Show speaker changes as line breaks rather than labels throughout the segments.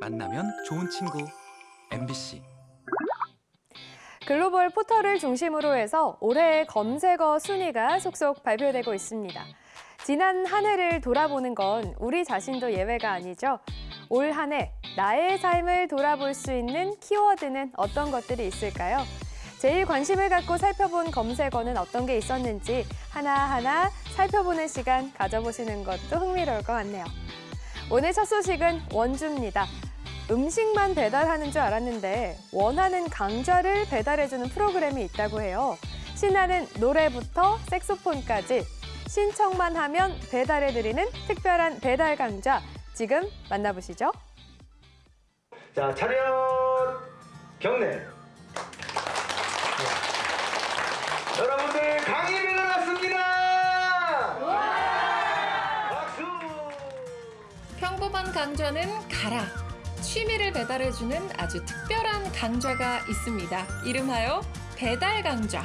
만나면 좋은 친구 MBC
글로벌 포털을 중심으로 해서 올해의 검색어 순위가 속속 발표되고 있습니다. 지난 한 해를 돌아보는 건 우리 자신도 예외가 아니죠. 올 한 해 나의 삶을 돌아볼 수 있는 키워드는 어떤 것들이 있을까요? 제일 관심을 갖고 살펴본 검색어는 어떤 게 있었는지 하나하나 살펴보는 시간 가져보시는 것도 흥미로울 것 같네요. 오늘 첫 소식은 원주입니다. 음식만 배달하는 줄 알았는데 원하는 강좌를 배달해주는 프로그램이 있다고 해요. 신나는 노래부터 색소폰까지 신청만 하면 배달해드리는 특별한 배달 강좌 지금 만나보시죠.
자, 차렷 경례. 여러분들 강의를 일어났습니다. 박수.
평범한 강좌는 가라. 취미를 배달해주는 아주 특별한 강좌가 있습니다. 이름하여 배달 강좌.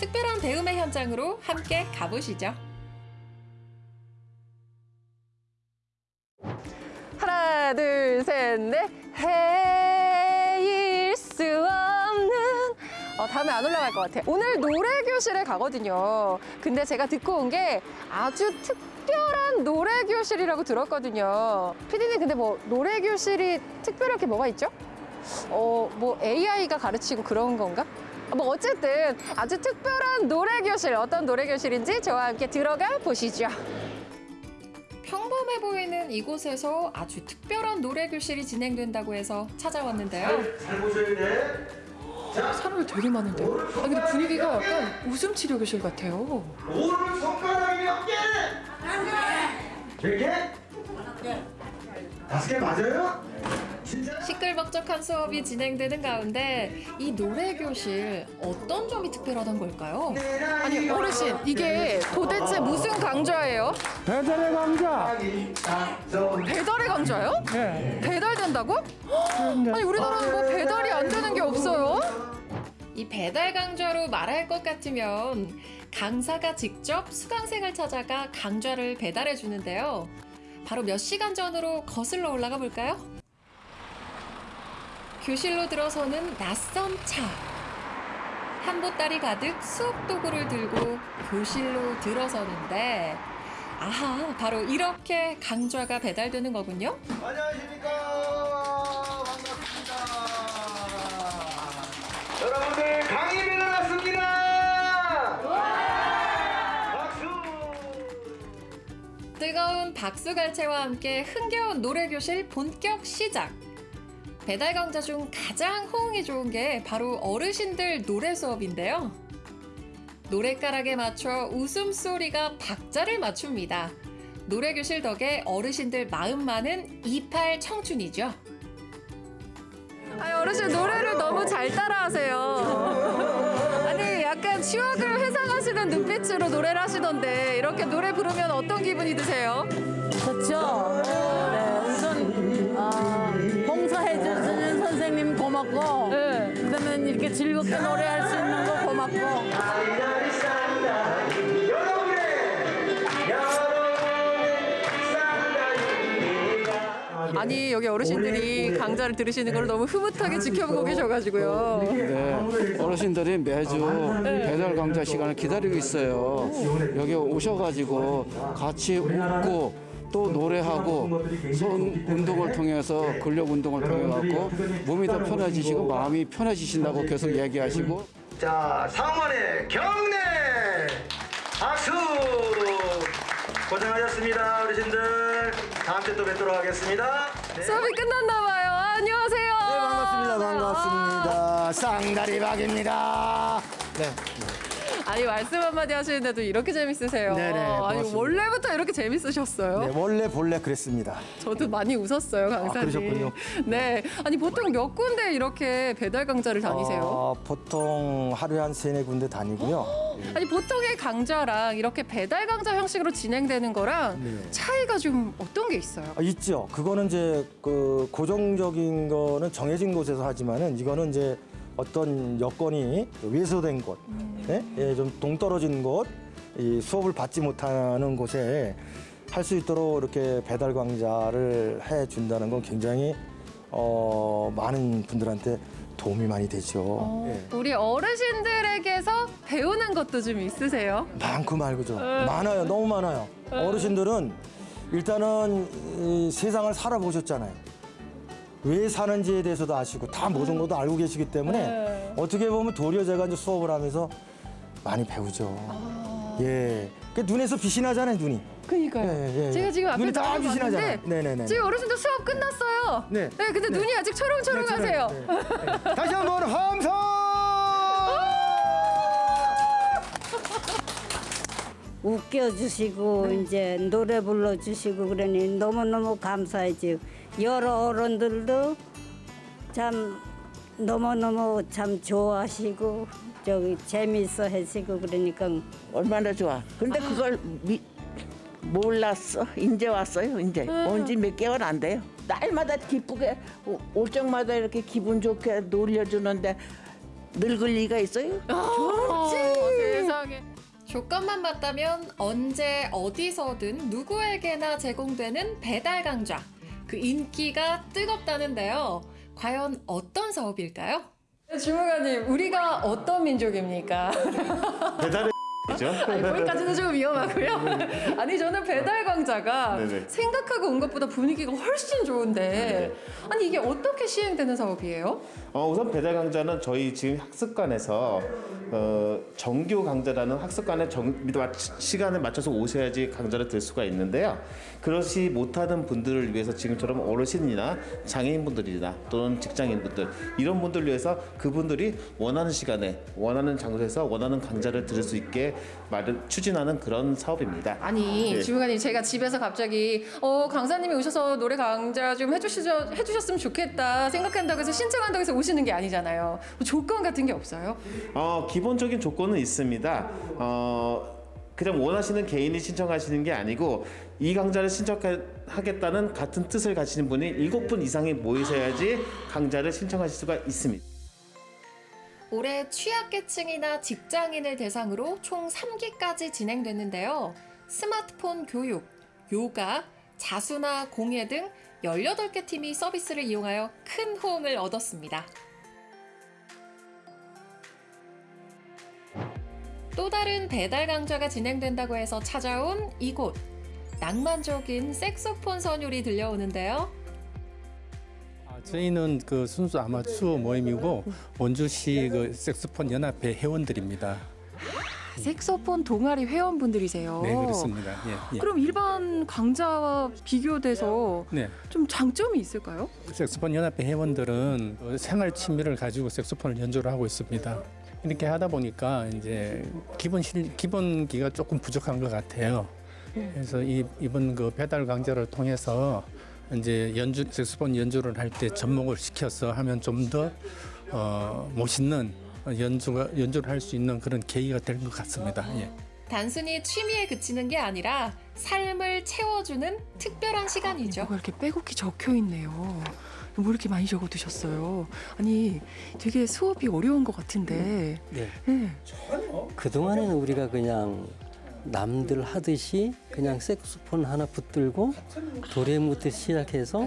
특별한 배움의 현장으로 함께 가보시죠.
하나, 둘, 셋, 넷. 해일 수 없는. 어, 다음에 안 올라갈 것 같아. 오늘 노래 교실에 가거든요. 근데 제가 듣고 온 게 아주 특별한 노래 교실이라고 들었거든요. 피디님, 근데 뭐 노래 교실이 특별하게 뭐가 있죠? 어, 뭐 AI가 가르치고 그런 건가? 뭐 어쨌든 아주 특별한 노래 교실, 어떤 노래 교실인지 저와 함께 들어가 보시죠.
평범해 보이는 이곳에서 아주 특별한 노래 교실이 진행된다고 해서 찾아왔는데요.
잘 보셔야 돼.
사람이 되게 많은데. 아 근데 분위기가 약간 웃음 치료 교실 같아요.
오른 손가락이 몇 개? 몇 개? 다섯 개 맞아요? 진짜?
시끌벅적한 수업이 진행되는 가운데 이 노래 교실 어떤 점이 특별하던 걸까요?
아니 어르신 이게 도대체 무슨 강좌예요?
배달의 강자.
배달의 강좌요?
네.
배달된다고? 아니 우리나라는 뭐 배달이 안 되는 게 없어요?
이 배달 강좌로 말할 것 같으면 강사가 직접 수강생을 찾아가 강좌를 배달해 주는데요. 바로 몇 시간 전으로 거슬러 올라가 볼까요? 교실로 들어서는 낯선 차. 한 보따리 가득 수업 도구를 들고 교실로 들어서는데 아하, 바로 이렇게 강좌가 배달되는 거군요.
안녕하십니까.
박수갈채와 함께 흥겨운 노래교실 본격 시작! 배달 강좌 중 가장 호응이 좋은 게 바로 어르신들 노래 수업인데요. 노랫가락에 맞춰 웃음소리가 박자를 맞춥니다. 노래교실 덕에 어르신들 마음만은 28 청춘이죠.
아니 어르신 노래를 너무 잘 따라하세요. 아니 약간 추억을 회상하 시는 눈빛으로 노래를 하시던데 이렇게 노래 부르면 어떤 기분이 드세요?
좋죠. 네, 우선 어, 봉사해주시는 선생님 고맙고
네.
그다음에 이렇게 즐겁게 노래할 수 있는 거 고맙고
아니 여기 어르신들이 강좌를 들으시는 걸 너무 흐뭇하게 지켜보고 계셔가지고요.
네, 어르신들이 매주 배달 강좌 시간을 기다리고 있어요. 여기 오셔가지고 같이 웃고 또 노래하고 손 운동을 통해서 근력 운동을 통해 갖고 몸이 더 편해지시고 마음이 편해지신다고 계속 얘기하시고
자, 상원의 경례. 박수. 고생하셨습니다, 어르신들. 다음 주에 또 뵙도록 하겠습니다. 네.
수업이 끝났나 봐요. 아, 안녕하세요.
네, 반갑습니다. 반갑습니다. 쌍다리박입니다. 네.
아니 말씀 한마디 하시는데도 이렇게 재밌으세요.
네네,
아니
고맙습니다.
원래부터 이렇게 재밌으셨어요?
네, 원래 본래 그랬습니다.
저도 많이 웃었어요, 강사님.
아, 그러셨군요.
네. 아니 보통 몇 군데 이렇게 배달 강좌를 다니세요?
어, 보통 하루에 한 세네 군데 다니고요.
아니 보통의 강좌랑 이렇게 배달 강좌 형식으로 진행되는 거랑
네.
차이가 좀 어떤 게 있어요?
아, 있죠. 그거는 이제 그 고정적인 거는 정해진 곳에서 하지만은 이거는 이제 어떤 여건이 외소된 곳, 예? 예, 좀 동떨어진 곳, 이 수업을 받지 못하는 곳에 할 수 있도록 이렇게 배달 강좌를 해 준다는 건 굉장히
어, 많은 분들한테 도움이 많이 되죠. 예.
우리 어르신들에게서 배우는 것도 좀 있으세요?
많고 말고죠. 많아요. 너무 많아요. 어르신들은 일단은 이 세상을 살아보셨잖아요. 왜 사는지에 대해서도 아시고 다 모든 것도 알고 계시기 때문에 어떻게 보면 도리어 제가 이제 수업을 하면서 많이 배우죠. 예. 그 눈에서 빛이 나잖아요, 눈이.
그니까요.
예, 예, 예.
제가 지금 앞에
눈이 다 빛이 나잖아요. 네네네.
지금 어르신들 수업 끝났어요.
네.
근데 눈이 아직 초롱초롱하세요.
네, 네. 다시 한번 함성!
웃겨주시고 이제 노래 불러주시고 그러니 너무너무 감사하지 여러 어른들도 참 너무너무 참 좋아하시고 저기 재미있어 하시고 그러니까
얼마나 좋아. 근데 그걸 미, 몰랐어. 이제 왔어요. 이제 온지 몇 개월 안 돼요. 날마다 기쁘게 오- 올 적마다 이렇게 기분 좋게 놀려주는데 늙을 리가 있어요?
어, 세상에. 조건만 맞다면 언제 어디서든 누구에게나 제공되는 배달 강좌. 그 인기가 뜨겁다는데요. 과연 어떤 사업일까요? 주무관님, 우리가 어떤 민족입니까?
배달의 죠
아니, 거기까지는 좀 위험하고요. 아니 저는 배달
네네.
생각하고 온 것보다 분위기가 훨씬 좋은데
네.
아니 이게 어떻게 시행되는 사업이에요?
어, 우선 배달 강좌는 저희 지금 학습관에서 어, 정규 강좌라는 학습관에 정, 맞- 시간에 맞춰서 오셔야지 강좌를 들 수가 있는데요. 그렇지 못하는 분들을 위해서 지금처럼 어르신이나 장애인분들이나 또는 직장인분들 이런 분들을 위해서 그분들이 원하는 시간에 원하는 장소에서 원하는 강좌를 들을 수 있게 마련, 추진하는 그런 사업입니다.
아니
네.
주무관님 제가 집에서 갑자기 어 강사님이 오셔서 노래 강좌 좀 해주시죠 해주셨으면 좋겠다 생각한다고 해서 신청한다고 해서 오시는 게 아니잖아요. 뭐 조건 같은 게 없어요?
어, 기본적인 조건은 있습니다. 어, 그냥 원하시는 개인이 신청하시는 게 아니고 이 강좌를 신청하겠다는 같은 뜻을 가지는 분이 일곱 분 이상이 모이셔야지 강좌를 신청하실 수가 있습니다.
올해 취약계층이나 직장인을 대상으로 총 3기까지 진행됐는데요. 스마트폰 교육, 요가, 자수나 공예 등 18개 팀이 서비스를 이용하여 큰 호응을 얻었습니다. 또 다른 배달 강좌가 진행된다고 해서 찾아온 이곳. 낭만적인 색소폰 선율이 들려오는데요.
아, 저희는 그 순수 아마추어 모임이고 원주시 그 색소폰 연합회 회원들입니다.
색소폰 동아리 회원분들이세요.
네 그렇습니다. 예, 예.
그럼 일반 강좌와 비교돼서
네,
좀 장점이 있을까요?
색소폰 연합회 회원들은 그 생활 취미를 가지고 색소폰을 연주를 하고 있습니다. 이렇게 하다 보니까 이제 기본 실 기본기가 조금 부족한 것 같아요. 그래서 이, 이번 그 배달 강좌를 통해서 이제 연주 색소폰 연주를 할 때 접목을 시켜서 하면 좀더 어, 멋있는 연주가 연주를 할 수 있는 그런 계기가 될 것 같습니다. 예.
단순히 취미에 그치는 게 아니라 삶을 채워주는 특별한 시간이죠.
뭐가 이렇게 빼곡히 적혀 있네요. 뭐 이렇게 많이 적어 두셨어요. 아니, 되게 수업이 어려운 것 같은데.
네.
네.
그동안에는 우리가 그냥 남들 하듯이 그냥 색소폰 하나 붙들고 도래무부터 시작해서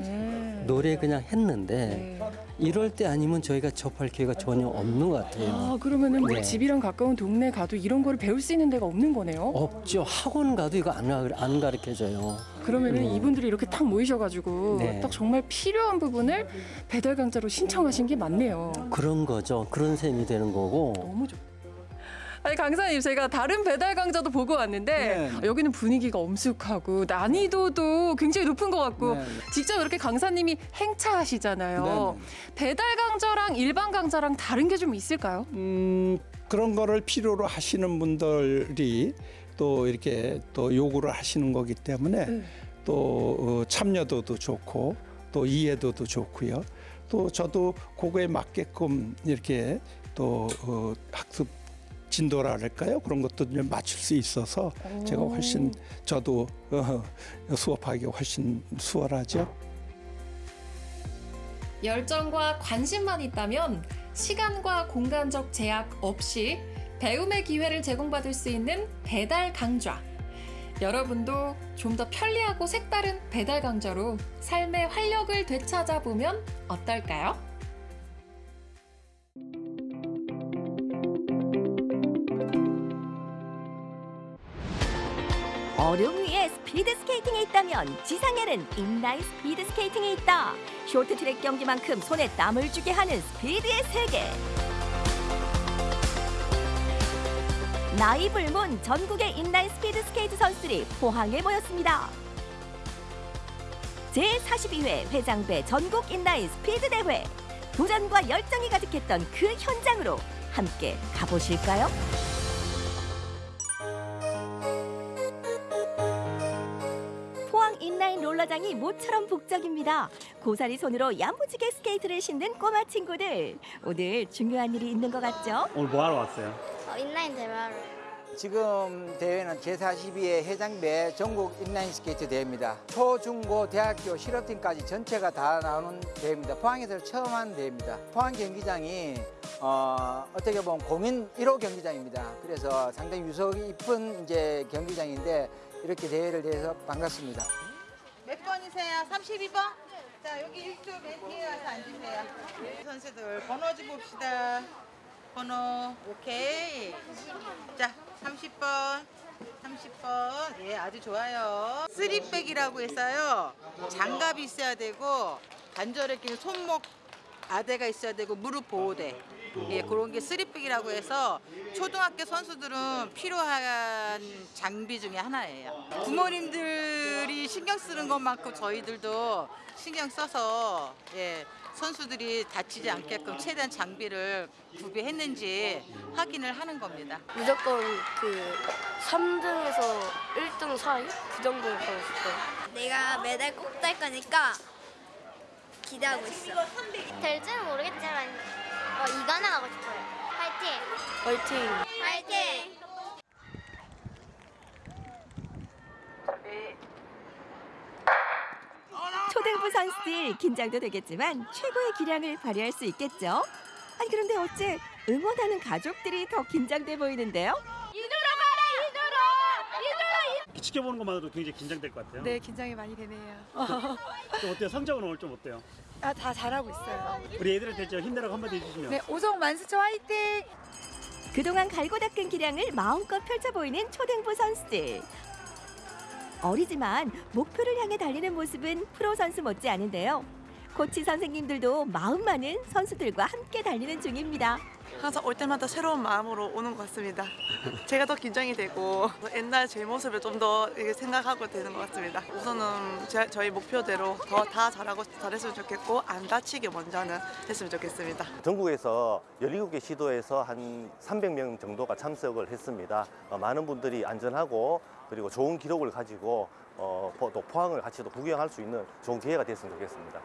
노래 그냥 했는데 이럴 때 아니면 저희가 접할 기회가 전혀 없는 것 같아요.
아, 그러면은 뭐
네.
집이랑 가까운 동네 가도 이런 거를 배울 수 있는 데가 없는 거네요.
없죠. 학원 가도 이거 안, 가- 안 가르쳐줘요.
그러면은
음.
이분들이 이렇게 딱 모이셔가지고
네.
딱 정말 필요한 부분을 배달 강좌로 신청하신 게 맞네요.
그런 거죠. 그런 셈이 되는 거고.
너무 좋.
아니 강사님 제가 다른 배달 강좌도 보고 왔는데
네.
여기는 분위기가 엄숙하고 난이도도 굉장히 높은 것 같고
네.
직접 이렇게 강사님이 행차하시잖아요. 배달 강좌랑 일반 강좌랑 다른 게 좀 있을까요?
음, 그런 거를 필요로 하시는 분들이 또 이렇게 또 요구를 하시는 거기 때문에 또 어, 참여도도 좋고 또 이해도도 좋고요. 또 저도 그거에 맞게끔 이렇게 또 어, 학습 진도랄까요? 그런 것도 좀 맞출 수 있어서 제가 훨씬 저도 어, 수업하기 훨씬 수월하죠.
열정과 관심만 있다면 시간과 공간적 제약 없이 배움의 기회를 제공받을 수 있는 배달 강좌. 여러분도 좀 더 편리하고 색다른 배달 강좌로 삶의 활력을 되찾아 보면 어떨까요?
얼음 위에 스피드 스케이팅이 있다면 지상에는 인라인 스피드 스케이팅이 있다. 쇼트트랙 경기만큼 손에 땀을 쥐게 하는 스피드의 세계. 나이 불문 전국의 인라인 스피드 스케이트 선수들이 포항에 모였습니다. 제42회 회장배 전국 인라인 스피드 대회. 도전과 열정이 가득했던 그 현장으로 함께 가보실까요? 인라인 롤러장이 모처럼 북적입니다. 고사리 손으로 야무지게 스케이트를 신는 꼬마 친구들. 오늘 중요한 일이 있는 것 같죠?
오늘 뭐 하러 왔어요?
인라인 대회를
지금 대회는 제42회 회장배 전국 인라인 스케이트 대회입니다. 초, 중, 고, 대학교, 실업팀까지 전체가 다 나오는 대회입니다. 포항에서 처음 하는 대회입니다. 포항 경기장이 어, 어떻게 보면 공인 1호 경기장입니다. 그래서 상당히 유서 깊은 이제 경기장인데 이렇게 대회를 해서 반갑습니다.
몇 번이세요? 32번? 자, 여기 일조 맨 뒤에 와서 앉으세요. 선수들 번호 좀 봅시다. 번호, 오케이. 자, 30번. 30번. 예, 아주 좋아요. 쓰리백이라고 해서요. 장갑이 있어야 되고, 관절에 끼는 손목 아대가 있어야 되고, 무릎 보호대. 예, 그런 게 쓰리백이라고 해서 초등학교 선수들은 필요한 장비 중에 하나예요. 부모님들이 신경 쓰는 것만큼 저희들도 신경 써서 예, 선수들이 다치지 않게끔 최대한 장비를 구비했는지 확인을 하는 겁니다.
무조건 그 3등에서 1등 사이 그 정도 가고 싶어요.
내가 메달 꼭 딸 거니까 기대하고 있어.
될지는 모르겠지만 어, 이관왕 하고 싶어요. 파이팅!
화이팅! 화이팅!
초등부 선수들 긴장도 되겠지만 최고의 기량을 발휘할 수 있겠죠? 아니 그런데 어째 응원하는 가족들이 더 긴장돼 보이는데요?
지켜보는 것만으로도 굉장히 긴장될 것 같아요.
네, 긴장이 많이 되네요.
또 어때요? 성적은 오늘 좀 어때요?
아, 다 잘하고 있어요.
우리 애들한테 저 힘내라고 한마디 해주시면.
네, 오성 만수초 화이팅!
그동안 갈고 닦은 기량을 마음껏 펼쳐 보이는 초등부 선수들. 어리지만 목표를 향해 달리는 모습은 프로 선수 못지 않은데요. 코치 선생님들도 마음 많은 선수들과 함께 달리는 중입니다.
항상 올 때마다 새로운 마음으로 오는 것 같습니다. 제가 더 긴장이 되고 옛날 제 모습을 좀 더 생각하고 되는 것 같습니다. 우선은 제- 저희 목표대로 더 다 잘하고 잘했으면 좋겠고 안 다치게 먼저는 했으면 좋겠습니다.
전국에서 17개 시도에서 한 300명 정도가 참석을 했습니다. 어, 많은 분들이 안전하고 그리고 좋은 기록을 가지고 어, 포- 또 포항을 같이 또 구경할 수 있는 좋은 기회가 됐으면 좋겠습니다.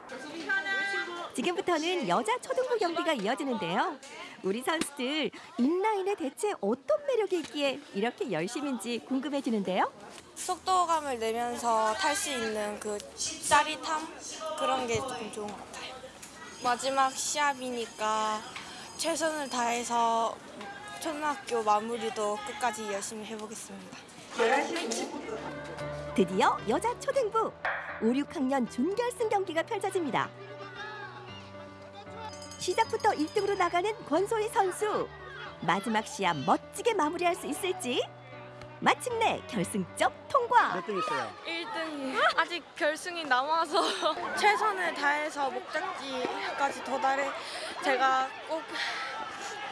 지금부터는 여자 초등부 경기가 이어지는데요. 우리 선수들 인라인에 대체 어떤 매력이 있기에 이렇게 열심인지 궁금해지는데요.
속도감을 내면서 탈 수 있는 그 짜릿함 그런 게 조금 좋은 것 같아요. 마지막 시합이니까 최선을 다해서 초등학교 마무리도 끝까지 열심히 해보겠습니다.
드디어 여자 초등부 5, 6학년 준결승 경기가 펼쳐집니다. 시작부터 1등으로 나가는 권소희 선수. 마지막 시합 멋지게 마무리할 수 있을지? 마침내 결승점 통과.
몇등 했어요?
1등이 아직 결승이 남아서 최선을 다해서 목적지까지 도달해 제가 꼭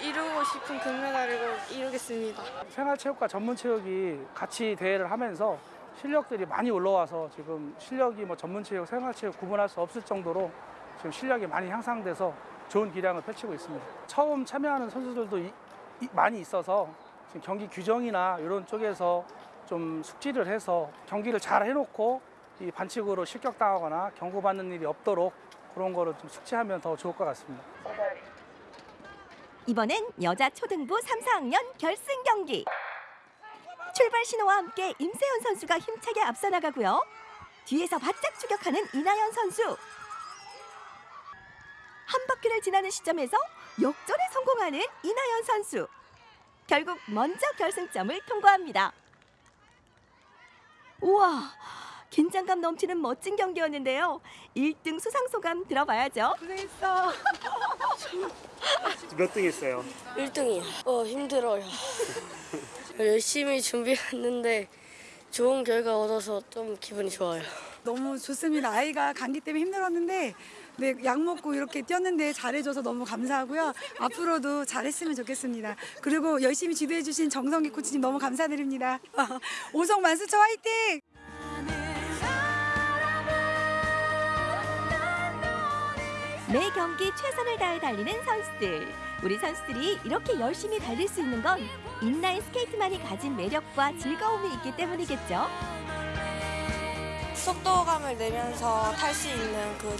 이루고 싶은 금메달을 꼭 이루겠습니다.
생활체육과 전문체육이 같이 대회를 하면서 실력들이 많이 올라와서 지금 실력이 뭐 전문체육, 생활체육 구분할 수 없을 정도로 지금 실력이 많이 향상돼서 좋은 기량을 펼치고 있습니다. 처음 참여하는 선수들도 이- 이- 많이 있어서 지금 경기 규정이나 이런 쪽에서 좀 숙지를 해서 경기를 잘 해놓고 이 반칙으로 실격당하거나 경고받는 일이 없도록 그런 거를 좀 숙지하면 더 좋을 것 같습니다.
이번엔 여자 초등부 3, 4학년 결승 경기. 출발 신호와 함께 임세현 선수가 힘차게 앞서 나가고요. 뒤에서 바짝 추격하는 이나연 선수. 한 바퀴를 지나는 시점에서 역전에 성공하는 이나연 선수. 결국 먼저 결승점을 통과합니다. 우와, 긴장감 넘치는 멋진 경기였는데요. 1등 수상 소감 들어봐야죠.
고생했어.
몇 등 했어요?
1등이요. 어, 힘들어요. 열심히 준비했는데 좋은 결과 얻어서 좀 기분이 좋아요.
너무 좋습니다. 아이가 감기 때문에 힘들었는데 네, 약 먹고 이렇게 뛰었는데 잘해줘서 너무 감사하고요. 앞으로도 잘했으면 좋겠습니다. 그리고 열심히 지도해주신 정성기 코치님 너무 감사드립니다. 오성 만수초 화이팅!
매 경기 최선을 다해 달리는 선수들. 우리 선수들이 이렇게 열심히 달릴 수 있는 건 인라인 스케이트만이 가진 매력과 즐거움이 있기 때문이겠죠.
속도감을 내면서 탈 수 있는 그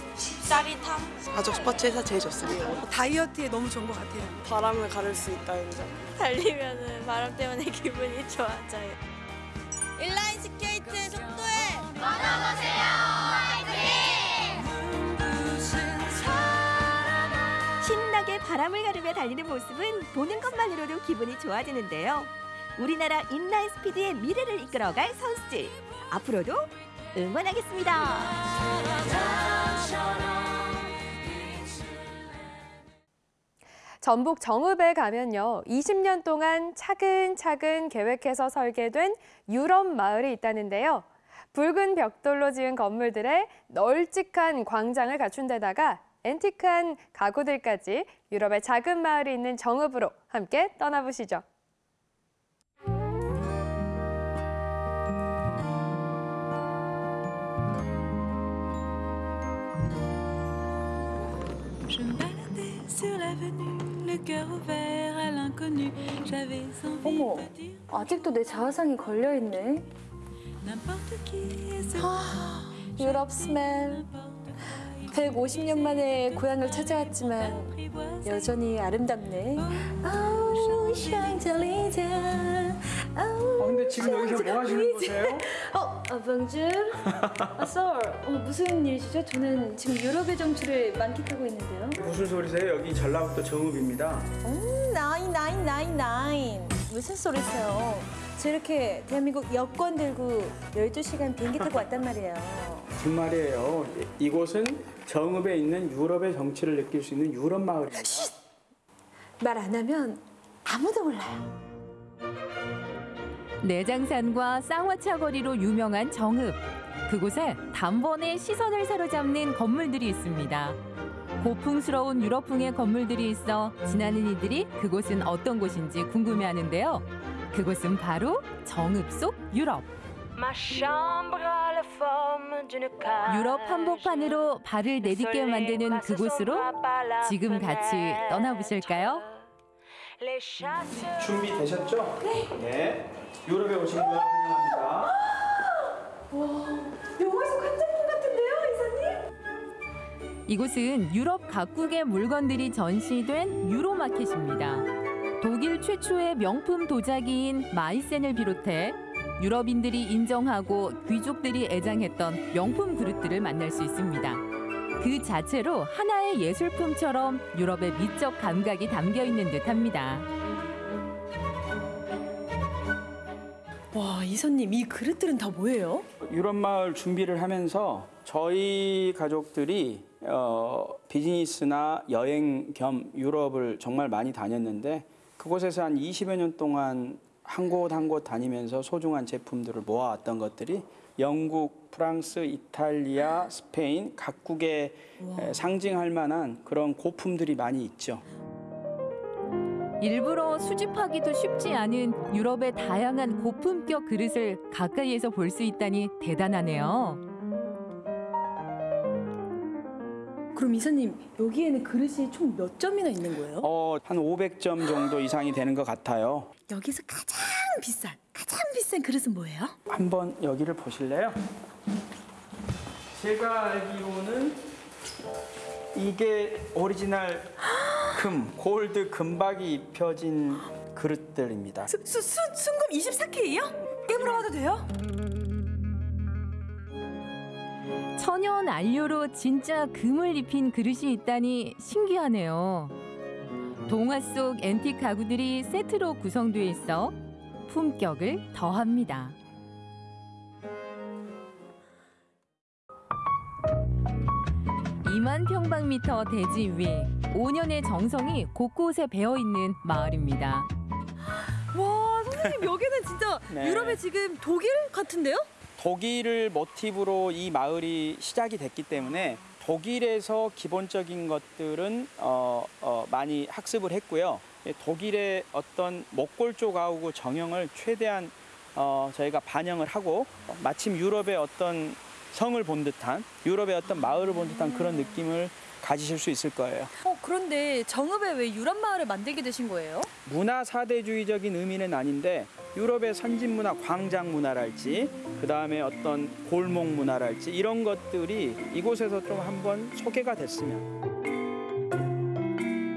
짜릿함?
가족 스포츠에서 제일 좋습니다.
다이어트에 너무 좋은 것 같아요.
바람을 가를 수 있다는 점. 달리면은 바람 때문에 기분이 좋아져요.
인라인 스케이트의 속도에
신나게 바람을 가르며 달리는 모습은 보는 것만으로도 기분이 좋아지는데요. 우리나라 인라인 스피드의 미래를 이끌어갈 선수들. 앞으로도 응원하겠습니다.
전북 정읍에 가면요. 20년 동안 차근차근 계획해서 설계된 유럽 마을이 있다는데요. 붉은 벽돌로 지은 건물들에 널찍한 광장을 갖춘 데다가 앤티크한 가구들까지 유럽의 작은 마을이 있는 정읍으로 함께 떠나보시죠.
Sur l'avenue, le cœur ouvert à l'inconnu. J'avais envie
어머,
de dire
아직도 내 자화상이 걸려 있네.
n'importe qui et ce
유럽 스멜. 150년 만에 고향을 찾아왔지만 여전히 아름답네. 아우,
근데 지금 여기서 뭐 하시는 거세요?
어, 아, 봉주. 아, 썰. 어, 무슨 일이시죠? 저는 지금 유럽의 정취를 만끽하고 있는데요.
무슨 소리세요? 여기 전라북도 정읍입니다.
음, 나인, 나인, 나인, 나인. 무슨 소리세요? 저 이렇게 대한민국 여권 들고 12시간 비행기 타고 왔단 말이에요.
정말이에요. 이곳은 정읍에 있는 유럽의 정치를 느낄 수 있는 유럽 마을입니다.
말 안 하면 아무도 몰라요.
내장산과 쌍화차 거리로 유명한 정읍. 그곳에 단번에 시선을 사로잡는 건물들이 있습니다. 고풍스러운 유럽풍의 건물들이 있어 지나는 이들이 그곳은 어떤 곳인지 궁금해하는데요. 그곳은 바로 정읍 속 유럽. 유럽 한복판으로 발을 내딛게 만드는 그곳으로 지금 같이 떠나보실까요?
준비되셨죠? 네. 유럽에 오신 걸 환영합니다.
와, 영화에서 관장님 같은데요, 이사님?
이곳은 유럽 각국의 물건들이 전시된 유로마켓입니다. 독일 최초의 명품 도자기인 마이센을 비롯해 유럽인들이 인정하고 귀족들이 애장했던 명품 그릇들을 만날 수 있습니다. 그 자체로 하나의 예술품처럼 유럽의 미적 감각이 담겨 있는 듯합니다.
와, 이사님, 이 그릇들은 다 뭐예요?
유럽 마을 준비를 하면서 저희 가족들이 어, 비즈니스나 여행 겸 유럽을 정말 많이 다녔는데 그곳에서 한 20여 년 동안 한 곳 한 곳 다니면서 소중한 제품들을 모아왔던 것들이 영국, 프랑스, 이탈리아, 스페인 각국의 에, 상징할 만한 그런 고품들이 많이 있죠.
일부러 수집하기도 쉽지 않은 유럽의 다양한 고품격 그릇을 가까이에서 볼 수 있다니 대단하네요.
그럼 이사님, 여기에는 그릇이 총 몇 점이나 있는 거예요?
어, 한 500점 정도 이상이 되는 것 같아요.
여기서 가장 비싼, 가장 비싼 그릇은 뭐예요?
한번 여기를 보실래요? 제가 알기로는 이게 오리지널 금, 골드 금박이 입혀진 그릇들입니다.
수, 수, 수, 순금 24K요? 깨물어봐도 돼요?
천연 안료로 진짜 금을 입힌 그릇이 있다니 신기하네요. 동화 속 앤틱 가구들이 세트로 구성되어 있어 품격을 더합니다. 이만 평방미터 대지 위에 5년의 정성이 곳곳에 배어있는 마을입니다.
와 선생님 여기는 진짜
네.
유럽의 지금 독일 같은데요?
독일을 모티브로 이 마을이 시작이 됐기 때문에 독일에서 기본적인 것들은 어, 어, 많이 학습을 했고요. 예, 독일의 어떤 목골조 가우고 정형을 최대한 어, 저희가 반영을 하고 어, 마침 유럽의 어떤 성을 본 듯한 유럽의 어떤 마을을 본 듯한 그런 느낌을 가지실 수 있을 거예요.
어 그런데 정읍에 왜 유럽 마을을 만들게 되신 거예요?
문화 사대주의적인 의미는 아닌데 유럽의 선진 문화, 광장 문화랄지 그 다음에 어떤 골목 문화랄지 이런 것들이 이곳에서 좀 한번 소개가 됐으면.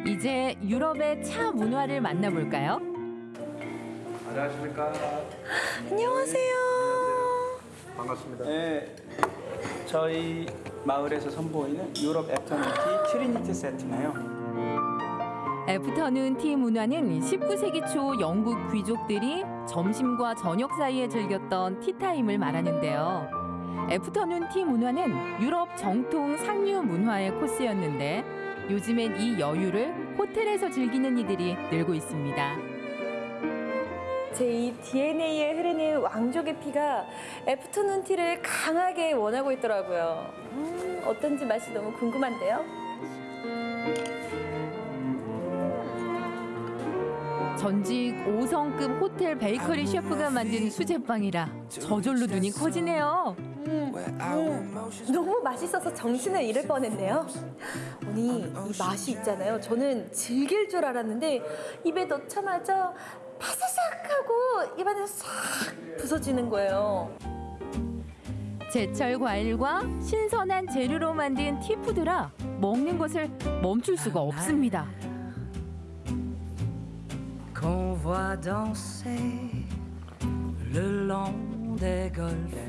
이제 유럽의 차 문화를 만나볼까요?
안녕하십니까.
안녕하세요.
반갑습니다. 네, 저희 마을에서 선보이는 유럽 afternoon tea Trinity 세트네요.
afternoon tea 문화는 19세기 초 영국 귀족들이 점심과 저녁 사이에 즐겼던 티타임을 말하는데요. afternoon tea 문화는 유럽 정통 상류 문화의 코스였는데 요즘엔 이 여유를 호텔에서 즐기는 이들이 늘고 있습니다.
제 이 DNA에 흐르는 왕족의 피가 afternoon tea를 강하게 원하고 있더라고요. 음, 어떤지 맛이 너무 궁금한데요.
전직 5성급 호텔 베이커리 셰프가 만든 수제빵이라 저절로 눈이 커지네요.
음, 너무 맛있어서 정신을 잃을 뻔했네요. 언니 이 맛이 있잖아요. 저는 질길 줄 알았는데 입에 넣자마자 바사삭 하고 입안에서 싹 부서지는 거예요.
제철 과일과 신선한 재료로 만든 티푸드라 먹는 것을 멈출 수가 없습니다.
qu'on voit danser le long.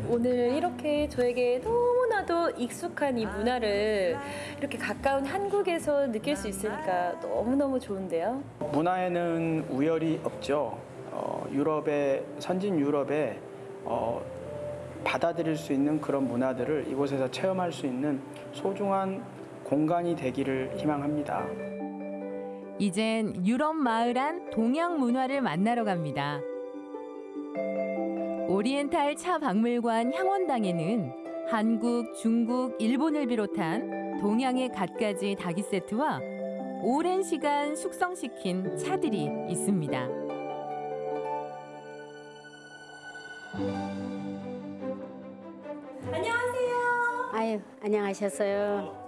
오늘 이렇게 저에게 너무나도 익숙한 이 문화를 이렇게 가까운 한국에서 느낄 수 있으니까 너무너무 좋은데요.
문화에는 우열이 없죠. 어, 유럽의 선진 유럽에 어, 받아들일 수 있는 그런 문화들을 이곳에서 체험할 수 있는 소중한 공간이 되기를 희망합니다.
이젠 유럽 마을 안 동양 문화를 만나러 갑니다. 오리엔탈 차 박물관 향원당에는 한국, 중국, 일본을 비롯한 동양의 갖가지 닭이 세트와 오랜 시간 숙성시킨 차들이 있습니다.
안녕하세요.
아유, 안녕하셨어요.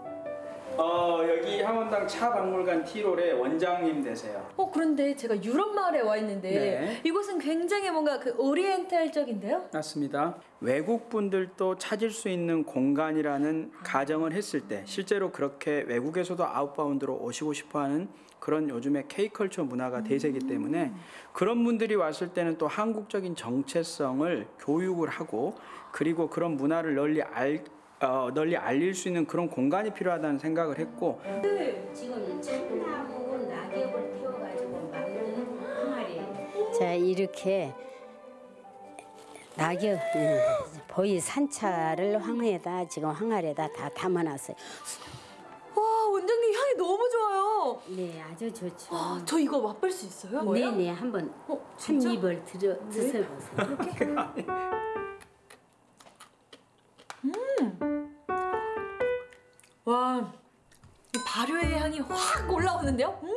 어, 여기 향원당 차 박물관 T롤의 원장님 되세요.
어 그런데 제가 유럽 마을에 와 있는데
네.
이곳은 굉장히 뭔가 그 오리엔탈적인데요.
맞습니다. 외국 분들도 찾을 수 있는 공간이라는 가정을 했을 때 실제로 그렇게 외국에서도 아웃바운드로 오시고 싶어하는 그런 요즘의 K컬처 문화가 대세이기 때문에 그런 분들이 왔을 때는 또 한국적인 정체성을 교육을 하고 그리고 그런 문화를 널리 알 어, 널리 알릴 수 있는 그런 공간이 필요하다는 생각을 했고
지금 참나무 낙엽을 태워가지고 만드는 항아리. 자, 이렇게 낙엽, 예, 보이 산차를 황에다 지금 항아리에다 다 담아놨어요.
와 원장님 향이 너무 좋아요.
네, 아주 좋죠.
와, 저 이거 맛볼 수 있어요?
네네, 한번 한
진짜?
입을 들여 드셔보세요.
와, 이 발효의 향이 확 올라오는데요? 음.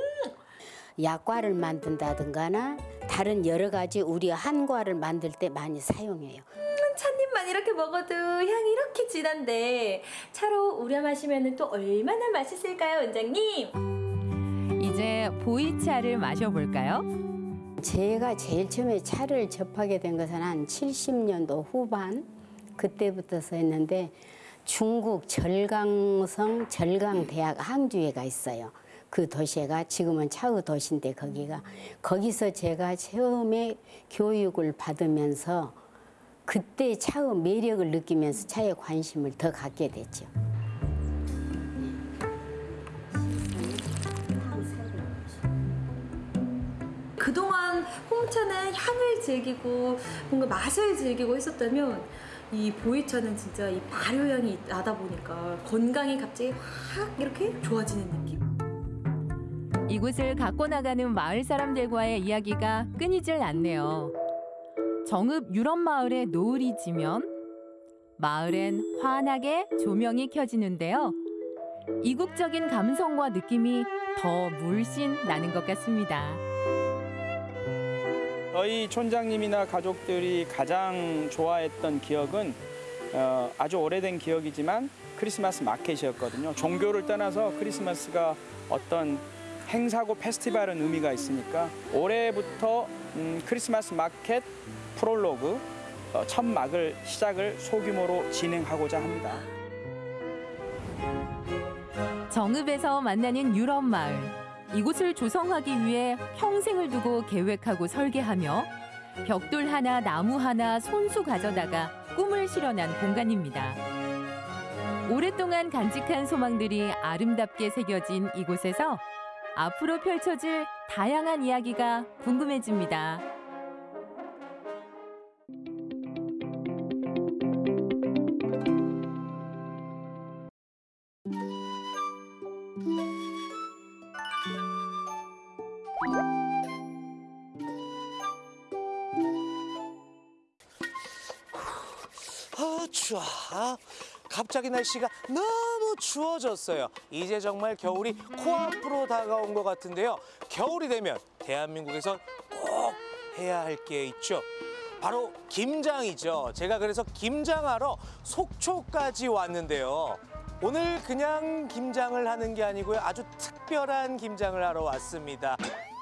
약과를 만든다든가나 다른 여러 가지 우리 한과를 만들 때 많이 사용해요.
음, 찻잎만 이렇게 먹어도 향이 이렇게 진한데 차로 우려 마시면 또 얼마나 맛있을까요, 원장님?
이제 보이차를 마셔볼까요?
제가 제일 처음에 차를 접하게 된 것은 한 70년도 후반 그때부터서 했는데 중국 절강성 절강대학 항주에가 있어요. 그 도시가 지금은 차의 도시인데 거기가 거기서 제가 처음에 교육을 받으면서 그때 차의 매력을 느끼면서 차에 관심을 더 갖게 됐죠.
그동안 홍차는 향을 즐기고 뭔가 맛을 즐기고 했었다면 이 보이차는 진짜 이 발효향이 나다 보니까 건강이 갑자기 확 이렇게 좋아지는 느낌.
이곳을 갖고 나가는 마을 사람들과의 이야기가 끊이질 않네요. 정읍 유럽 마을의 노을이 지면 마을엔 환하게 조명이 켜지는데요. 이국적인 감성과 느낌이 더 물씬 나는 것 같습니다.
저희 촌장님이나 가족들이 가장 좋아했던 기억은 어, 아주 오래된 기억이지만 크리스마스 마켓이었거든요. 종교를 떠나서 크리스마스가 어떤 행사고 페스티벌은 의미가 있으니까 올해부터 음, 크리스마스 마켓 프롤로그 어, 첫 막을 시작을 소규모로 진행하고자 합니다.
정읍에서 만나는 유럽 마을. 이곳을 조성하기 위해 평생을 두고 계획하고 설계하며 벽돌 하나, 나무 하나 손수 가져다가 꿈을 실현한 공간입니다. 오랫동안 간직한 소망들이 아름답게 새겨진 이곳에서 앞으로 펼쳐질 다양한 이야기가 궁금해집니다.
추워. 아, 갑자기 날씨가 너무 추워졌어요. 이제 정말 겨울이 코앞으로 다가온 것 같은데요. 겨울이 되면 대한민국에서 꼭 해야 할 게 있죠. 바로 김장이죠. 제가 그래서 김장하러 속초까지 왔는데요. 오늘 그냥 김장을 하는 게 아니고요. 아주 특별한 김장을 하러 왔습니다.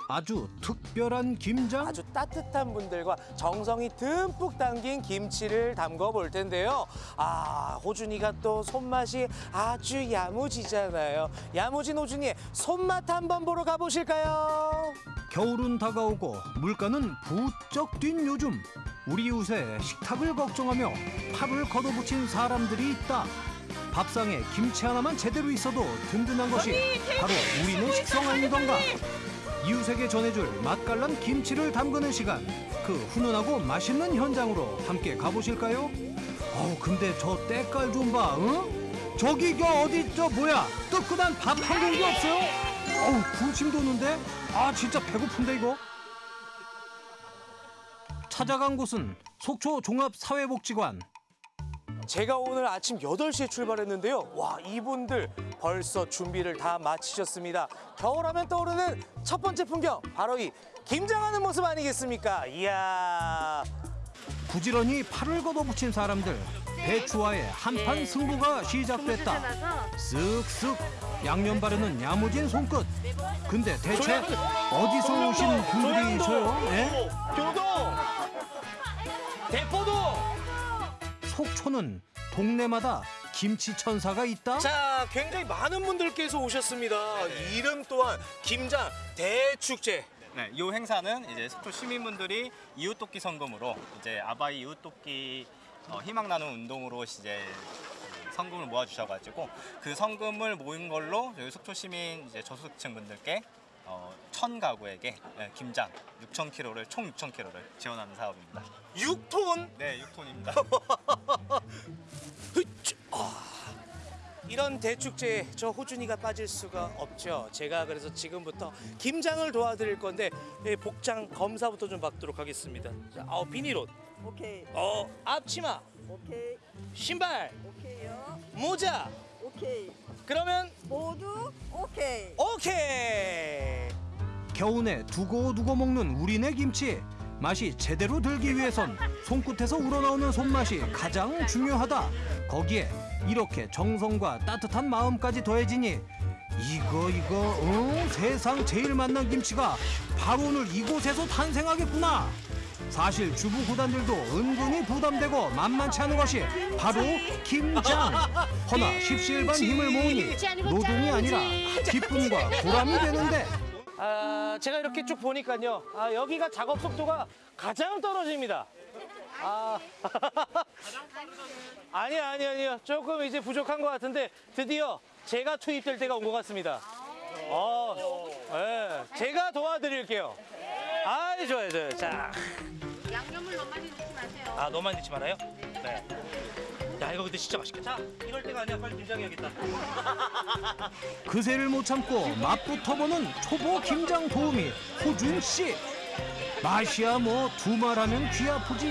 아주 특별한 김장?
아주 따뜻한 분들과 정성이 듬뿍 담긴 김치를 담궈 볼 텐데요. 아, 호준이가 또 손맛이 아주 야무지잖아요. 야무진 호준이의 손맛 한번 보러 가보실까요?
겨울은 다가오고 물가는 부쩍 뛴 요즘 우리 이웃에 식탁을 걱정하며 팔을 걷어붙인 사람들이 있다. 밥상에 김치 하나만 제대로 있어도 든든한 것이 바로 우리네 식성 아니던가. 이웃에게 전해줄 맛깔난 김치를 담그는 시간. 그 훈훈하고 맛있는 현장으로 함께 가보실까요? 어우 근데 저 때깔 좀 봐, 응? 저기 저 어디 저 뭐야 뜨끈한 밥 한 공기 없어요? 어우 군침 도는데? 아 진짜 배고픈데 이거? 찾아간 곳은 속초 종합사회복지관.
제가 오늘 아침 8시에 출발했는데요. 와, 이분들 벌써 준비를 다 마치셨습니다. 겨울하면 떠오르는 첫 번째 풍경, 바로 이 김장하는 모습 아니겠습니까? 이야.
부지런히 팔을 걷어붙인 사람들 배추와의 한판 승부가 시작됐다 쓱쓱 양념 바르는 야무진 손끝 근데 대체 어디서 오신 분들이셔요? 예?
교동! 대포도!
속초는 동네마다 김치 천사가 있다?
자, 굉장히 많은 분들께서 오셨습니다. 이름 또한 김장 대축제.
네, 이 행사는 이제 속초 시민분들이 이웃돕기 성금으로 이제 아바이 이웃돕기 어, 희망 나눔 운동으로 이제 그 성금을 모아주셔가지고 그 성금을 모인 걸로 저희 속초 시민 이제 저소득층 분들께 어, 천 가구에게 네, 김장 6천 킬로를 총 6천 킬로를 지원하는 사업입니다.
6톤?
네, 6톤입니다.
이런 대축제에 저 호준이가 빠질 수가 없죠. 제가 그래서 지금부터 김장을 도와드릴 건데 예, 복장 검사부터 좀 받도록 하겠습니다. 자, 어, 비닐옷.
오케이.
어, 앞치마.
오케이.
신발.
오케이요.
모자.
오케이.
그러면
모두 오케이.
오케이.
겨우내 두고두고 먹는 우리네 김치 맛이 제대로 들기 위해선 손끝에서 우러나오는 손맛이 가장 중요하다 거기에 이렇게 정성과 따뜻한 마음까지 더해지니 이거 이거 응? 세상 제일 맛난 김치가 바로 오늘 이곳에서 탄생하겠구나 사실 주부 구단들도 은근히 부담되고 만만치 않은 것이 바로 김장 허나 십시일반 힘을 모으니 노동이 아니라 기쁨과 보람이 되는데
아, 제가 이렇게 쭉 보니까요. 아, 여기가 작업 속도가 가장 떨어집니다. 아. 아니 아니 아니요. 조금 이제 부족한 것 같은데 드디어 제가 투입될 때가 온 것 같습니다. 어, 예. 제가 도와드릴게요. 아, 좋아요, 좋아요. 자.
양념을 너무 많이 넣지 마세요.
아, 너무 많이 넣지 말아요? 네. 야 이거 근데 진짜 맛있겠다. 자, 이럴 때가 아니야. 빨리 김장해야겠다.
그새를 못 참고 맛부터 보는 초보 김장 도우미 호준 씨. 맛이야 뭐 두말하면 귀 아프지.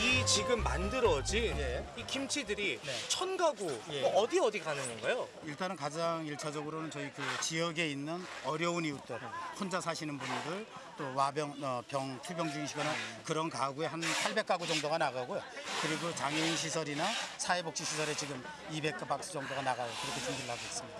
이 지금 만들어진 이 김치들이 천 가구 뭐 어디 어디 가는 건가요?
일단은 가장 일차적으로는 저희 그 지역에 있는 어려운 이웃들, 혼자 사시는 분들, 또 와병, 어, 병, 투병 중이시거나 그런 가구에 한 800가구 정도가 나가고요. 그리고 장애인 시설이나 사회복지 시설에 지금 200박스 정도가 나가요. 그렇게 준비를 하고 있습니다.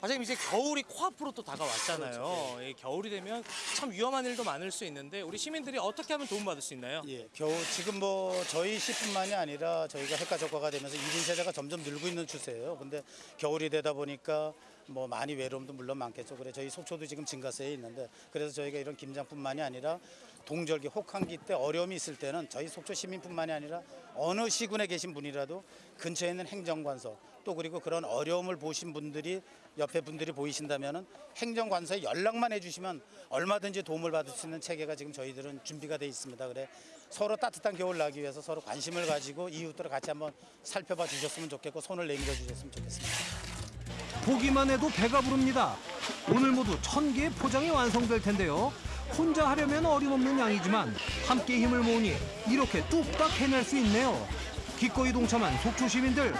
과장님 이제 겨울이 코앞으로 또 다가왔잖아요. 이 겨울이 되면 참 위험한 일도 많을 수 있는데 우리 시민들이 어떻게 하면 도움받을 수 있나요?
예, 겨우 지금 뭐 저희 시뿐만이 아니라 저희가 핵가 적화가 되면서 1인 세대가 점점 늘고 있는 추세예요. 근데 겨울이 되다 보니까 뭐 많이 외로움도 물론 많겠죠. 그래 저희 속초도 지금 증가세에 있는데 그래서 저희가 이런 김장뿐만이 아니라 동절기 혹한기 때 어려움이 있을 때는 저희 속초 시민뿐만이 아니라 어느 시군에 계신 분이라도 근처에 있는 행정관서 또 그리고 그런 어려움을 보신 분들이 옆에 분들이 보이신다면은 행정관서에 연락만 해주시면 얼마든지 도움을 받을 수 있는 체계가 지금 저희들은 준비가 돼 있습니다. 그래 서로 따뜻한 겨울 나기 위해서 서로 관심을 가지고 이웃들을 같이 한번 살펴봐 주셨으면 좋겠고 손을 내밀어 주셨으면 좋겠습니다.
보기만 해도 배가 부릅니다. 오늘 모두 천 개의 포장이 완성될 텐데요. 혼자 하려면 어림없는 양이지만 함께 힘을 모으니 이렇게 뚝딱 해낼 수 있네요. 기꺼이 동참한 속초 시민들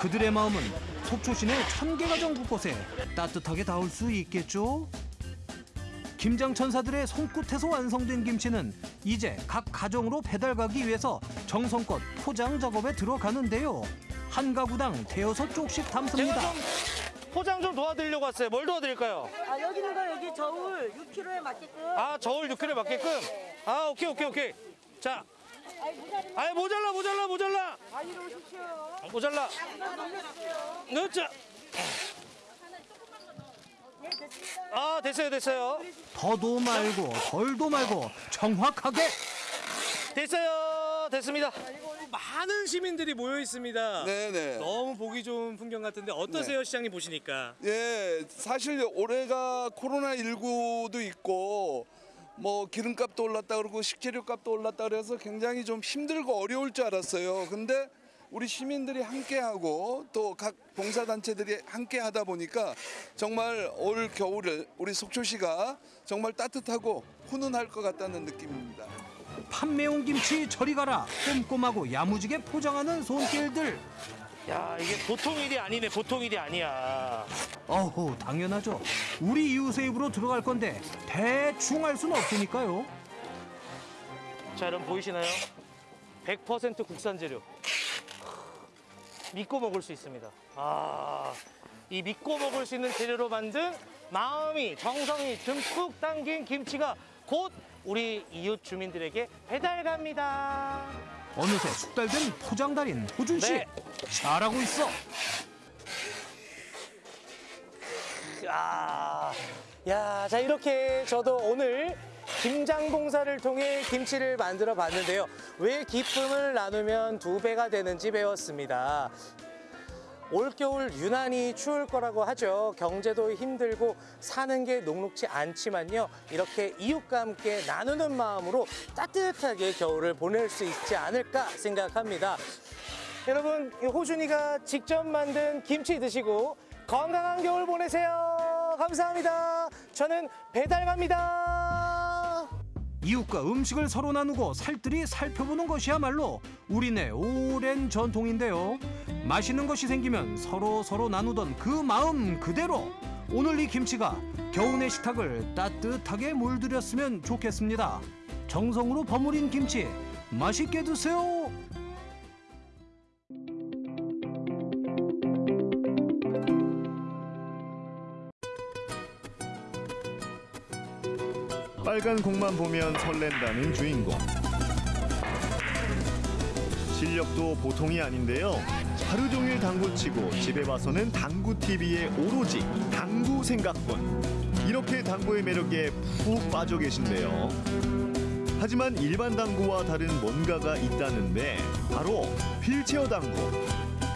그들의 마음은 속초 시내 천개 가정 곳곳에 따뜻하게 닿을 수 있겠죠? 김장 천사들의 손끝에서 완성된 김치는 이제 각 가정으로 배달 가기 위해서 정성껏 포장 작업에 들어가는데요. 한 가구당 대여섯 쪽씩 담습니다.
포장 좀 도와드리려고 왔어요. 뭘 도와드릴까요?
아 여기 있는 거 여기 저울 6kg에 맞게끔.
아 저울 6kg 맞게끔. 아 오케이 오케이 오케이. 자, 아이 모자라 모자라 모자라.
많이 오십시오.
모자라. 넣자. 아 됐어요 됐어요.
더도 말고 덜도 말고 정확하게
됐어요 됐습니다. 많은 시민들이 모여 있습니다.
네네.
너무 보기 좋은 풍경 같은데 어떠세요 시장님 보시니까?
예, 사실 올해가 코로나 19도 있고 뭐 기름값도 올랐다 그러고 식재료값도 올랐다 그래서 굉장히 좀 힘들고 어려울 줄 알았어요. 근데 우리 시민들이 함께하고 또 각 봉사단체들이 함께하다 보니까 정말 올 겨울을 우리 속초시가 정말 따뜻하고 훈훈할 것 같다는 느낌입니다.
판매용 김치 저리 가라 꼼꼼하고 야무지게 포장하는 손길들
야 이게 보통 일이 아니네 보통 일이 아니야.
어후 당연하죠 우리 이웃의 입으로 들어갈 건데 대충 할 수는 없으니까요
자 여러분 보이시나요? 100% 국산 재료. 믿고 먹을 수 있습니다. 아, 이 믿고 먹을 수 있는 재료로 만든 마음이 정성이 듬뿍 담긴 김치가 곧 우리 이웃 주민들에게 배달 갑니다.
어느새 숙달된 포장 달인 호준 씨
네.
잘하고 있어
야, 야, 자 이렇게 저도 오늘 김장 봉사를 통해 김치를 만들어 봤는데요. 왜 기쁨을 나누면 두 배가 되는지 배웠습니다. 올겨울 유난히 추울 거라고 하죠. 경제도 힘들고 사는 게 녹록지 않지만요. 이렇게 이웃과 함께 나누는 마음으로 따뜻하게 겨울을 보낼 수 있지 않을까 생각합니다. 여러분, 이 호준이가 직접 만든 김치 드시고 건강한 겨울 보내세요. 감사합니다. 저는 배달 갑니다.
이웃과 음식을 서로 나누고 살뜰히 살펴보는 것이야말로 우리네 오랜 전통인데요. 맛있는 것이 생기면 서로 서로 나누던 그 마음 그대로 오늘 이 김치가 겨우내 식탁을 따뜻하게 물들였으면 좋겠습니다. 정성으로 버무린 김치 맛있게 드세요.
빨간 공만 보면 설렌다는 주인공. 실력도 보통이 아닌데요. 하루 종일 당구 치고 집에 와서는 당구 TV에 오로지 당구 생각뿐. 이렇게 당구의 매력에 푹 빠져 계신데요. 하지만 일반 당구와 다른 뭔가가 있다는데 바로 휠체어 당구.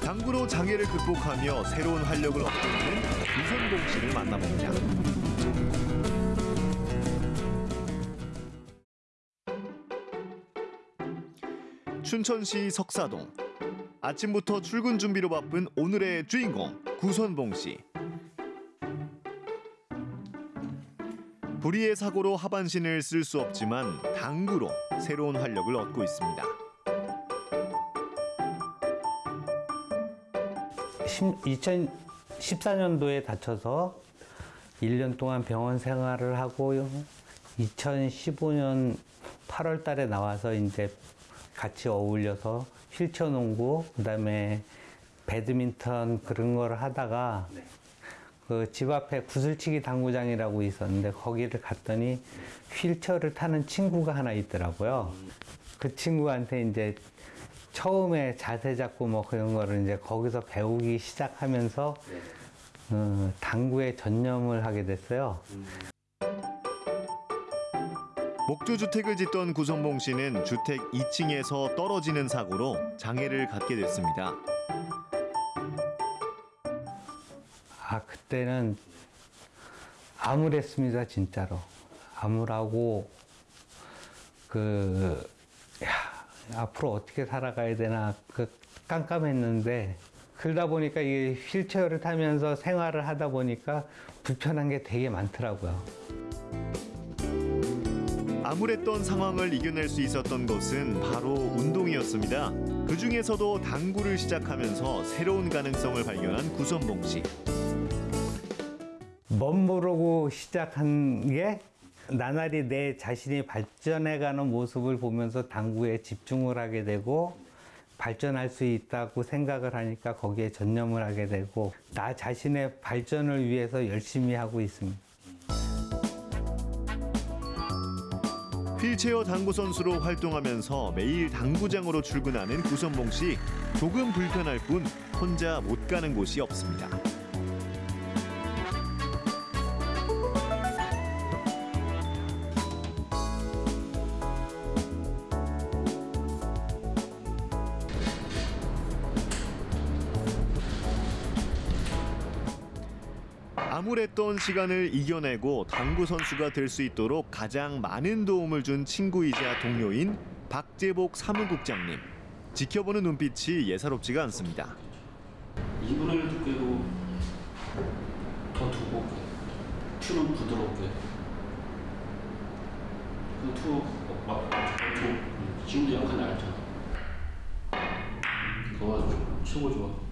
당구로 장애를 극복하며 새로운 활력을 얻고 있는 유선동 씨를 만나봅니다. 춘천시 석사동 아침부터 출근 준비로 바쁜 오늘의 주인공 구선봉 씨. 불의의 사고로 하반신을 쓸 수 없지만 당구로 새로운 활력을 얻고 있습니다.
2014년도에 다쳐서 1년 동안 병원 생활을 하고 2015년 8월 달에 나와서 이제 같이 어울려서 휠체어 농구 그 다음에 배드민턴 그런 걸 하다가 그집 앞에 구슬치기 당구장이라고 있었는데 거기를 갔더니 휠체어를 타는 친구가 하나 있더라고요. 그 친구한테 이제 처음에 자세 잡고 뭐 그런 거를 이제 거기서 배우기 시작하면서 어, 당구에 전념을 하게 됐어요.
목조 주택을 짓던 구선봉 씨는 주택 2층에서 떨어지는 사고로 장애를 갖게 됐습니다.
아 그때는 암울했습니다 진짜로 암울하고 그 야, 앞으로 어떻게 살아가야 되나 그 깜깜했는데 그러다 보니까 이 휠체어를 타면서 생활을 하다 보니까 불편한 게 되게 많더라고요.
암울했던 상황을 이겨낼 수 있었던 것은 바로 운동이었습니다. 그 중에서도 당구를 시작하면서 새로운 가능성을 발견한 구선봉 씨.
멋모르고 시작한 게 나날이 내 자신이 발전해가는 모습을 보면서 당구에 집중을 하게 되고 발전할 수 있다고 생각을 하니까 거기에 전념을 하게 되고 나 자신의 발전을 위해서 열심히 하고 있습니다.
휠체어 당구 선수로 활동하면서 매일 당구장으로 출근하는 구선봉 씨. 조금 불편할 뿐 혼자 못 가는 곳이 없습니다. 암울했던 시간을 이겨내고 당구 선수가 될 수 있도록 가장 많은 도움을 준 친구이자 동료인 박재복 사무국장님. 지켜보는 눈빛이 예사롭지가 않습니다.
이분을 두께도 더 두껍게 큐는 부드럽게 그투막 지금도 약간 알죠 그거 최고 좋아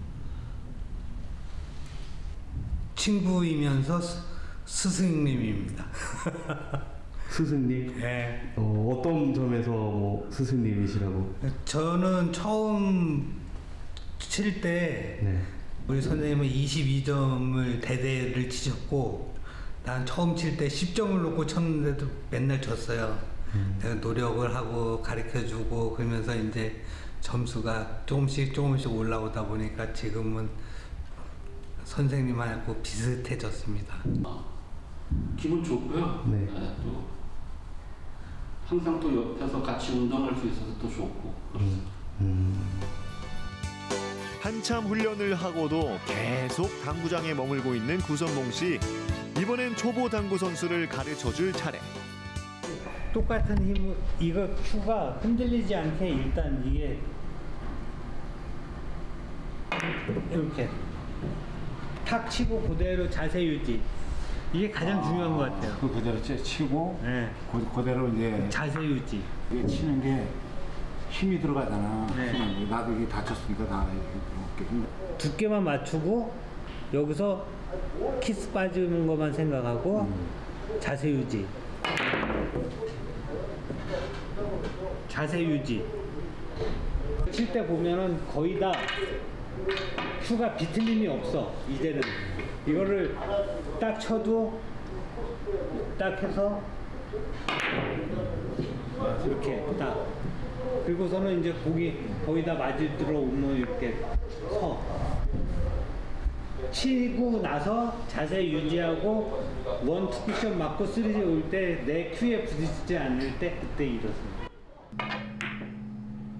친구이면서 스- 스승님입니다.
스승님?
네.
어, 어떤 점에서 뭐 스승님이시라고?
저는 처음 칠때
네.
우리 선생님은 22점을 대대를 치셨고 난 처음 칠 때 10점을 놓고 쳤는데도 맨날 졌어요. 내가 노력을 하고 가르쳐주고 그러면서 이제 점수가 조금씩 조금씩 올라오다 보니까 지금은 선생님하고 비슷해졌습니다.
기분 좋고요
네.
네, 또 항상 또 옆에서 같이 운동할 수 있어서 또 좋고 그렇습니다
한참 훈련을 하고도 계속 당구장에 머물고 있는 구선봉 씨. 이번엔 초보 당구 선수를 가르쳐 줄 차례.
똑같은 힘을 이거 큐가 흔들리지 않게 일단 이게 이렇게 탁 치고 그대로 자세 유지 이게 가장 중요한 것 같아요.
그 그대로 치- 치고
네.
그, 그대로 이제
자세 유지.
이게 치는 게 힘이 들어가잖아.
네.
게. 나도 이게 다쳤으니까 다 이렇게 힘-
두께만 맞추고 여기서 키스 빠지는 것만 생각하고 자세 유지. 자세 유지. 칠 때 보면은 거의 다 큐가 비틀림이 없어. 이제는 이거를 딱 쳐도 딱 해서 이렇게 딱 그리고서는 이제 고기 거의 다 맞을 들어오면 이렇게 서 치고 나서 자세 유지하고 one, two 쿠션 맞고 three지 올 때 내 큐에 부딪히지 않을 때 그때 일어섭니다.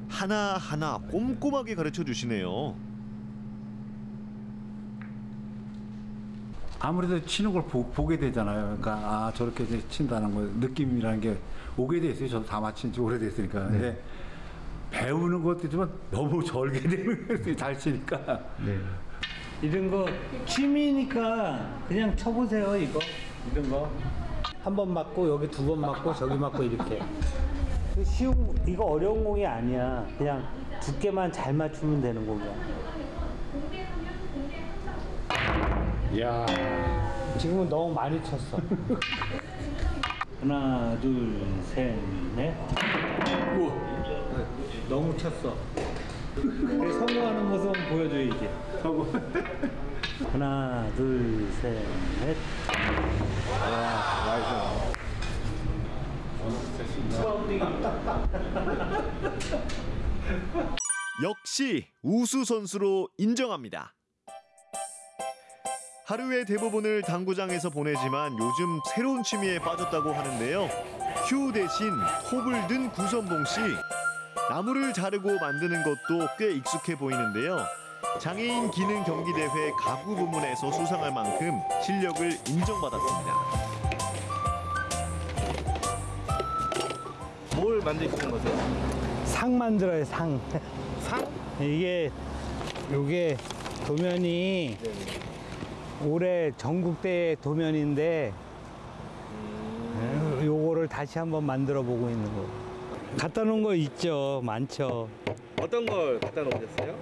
하나하나 꼼꼼하게 가르쳐 주시네요.
아무래도 치는 걸 보, 게 되잖아요. 그러니까 아 저렇게 이제 친다는 거 느낌이라는 게 오게 돼 있어요. 저도 다 맞힌 지 오래됐으니까. 근데 배우는 것도 있지만 너무 절개 되는 거예요. 잘 치니까.
네. 이런 거 취미니까 그냥 쳐보세요 이거 이런 거 한 번 맞고 여기 두 번 맞고 저기 맞고 이렇게 그 쉬운 이거 어려운 공이 아니야 그냥 두께만 잘 맞추면 되는 공이야 야. 지금은 너무 많이 쳤어. 하나 둘셋넷. 너무 쳤어. 그래, 성공하는 모습 보여줘야지. 성공. 하나 둘셋넷. 와
역시 우수 선수로 인정합니다. 하루의 대부분을 당구장에서 보내지만 요즘 새로운 취미에 빠졌다고 하는데요. 휴 대신 톱을 든 구선봉 씨. 나무를 자르고 만드는 것도 꽤 익숙해 보이는데요. 장애인 기능 경기 대회 가구 부문에서 수상할 만큼 실력을 인정받았습니다.
뭘 만드시는 거세요?
상 만들어요 상
상?
이게 요게 도면이 올해 전국대회 도면인데 에, 요거를 다시 한번 만들어 보고 있는 거 갖다 놓은 거 있죠 많죠
어떤 걸 갖다 놓으셨어요?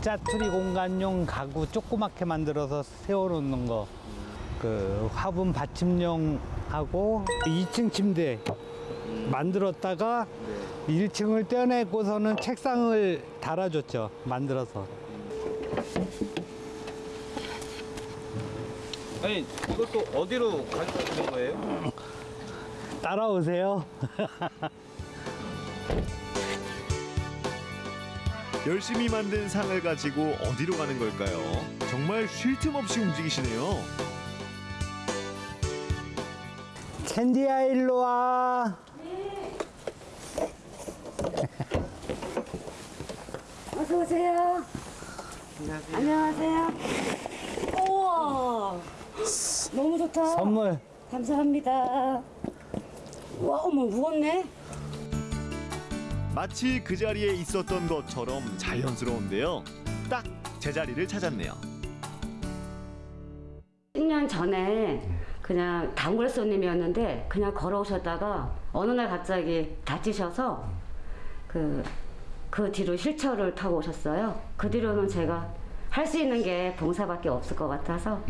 짜투리 공간용 가구 조그맣게 만들어서 세워놓는 거. 그 화분 받침용 하고 2층 침대 만들었다가 1층을 떼어내고서는 책상을 달아줬죠. 만들어서.
아니 이것도 어디로 가져가시는 거예요?
따라오세요.
열심히 만든 상을 가지고 어디로 가는 걸까요? 정말 쉴 틈 없이 움직이시네요.
캔디야 일로 와.
어서 오세요. 안녕하세요. 우와, 너무 좋다.
선물.
감사합니다. 와, 어머 무겁네.
마치 그 자리에 있었던 것처럼 자연스러운데요. 딱 제자리를 찾았네요.
10년 전에 그냥 단골 손님이었는데 그냥 걸어오셨다가 어느 날 갑자기 다치셔서 그, 그 뒤로 휠체어를 타고 오셨어요. 그 뒤로는 제가 할 수 있는 게 봉사밖에 없을 것 같아서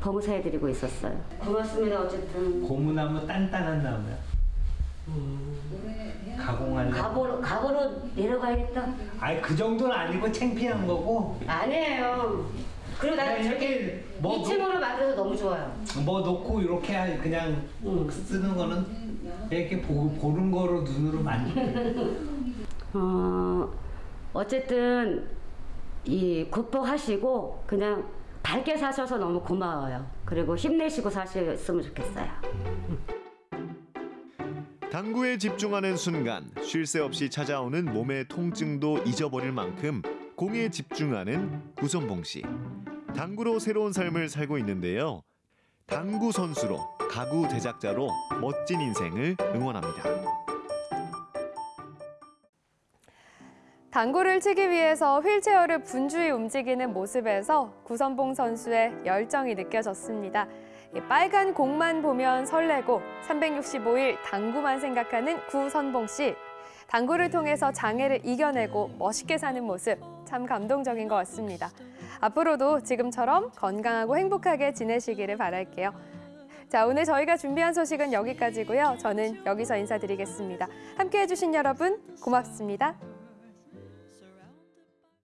봉사해드리고 있었어요. 고맙습니다. 어쨌든
고무나무 단단한 나무야. 가공할래?
갑오로, 갑오로 내려가야겠다.
아니 그 정도는 아니고 창피한 거고.
아니에요. 그리고 나
그냥
저렇게
이렇게 뭐
2층으로 만들어서 너무 좋아요.
뭐 놓고 이렇게 그냥 쓰는 거는 이렇게 보, 보는 거로 눈으로 만지.
어, 어쨌든 이 극복하시고 그냥 밝게 사셔서 너무 고마워요. 그리고 힘내시고 사셨으면 좋겠어요.
당구에 집중하는 순간 쉴 새 없이 찾아오는 몸의 통증도 잊어버릴 만큼 공에 집중하는 구선봉 씨. 당구로 새로운 삶을 살고 있는데요. 당구 선수로 가구 제작자로 멋진 인생을 응원합니다.
당구를 치기 위해서 휠체어를 분주히 움직이는 모습에서 구선봉 선수의 열정이 느껴졌습니다. 이 빨간 공만 보면 설레고 365일 당구만 생각하는 구선봉 씨. 당구를 통해서 장애를 이겨내고 멋있게 사는 모습 참 감동적인 것 같습니다. 앞으로도 지금처럼 건강하고 행복하게 지내시기를 바랄게요. 자, 오늘 저희가 준비한 소식은 여기까지고요. 저는 여기서 인사드리겠습니다. 함께해 주신 여러분 고맙습니다.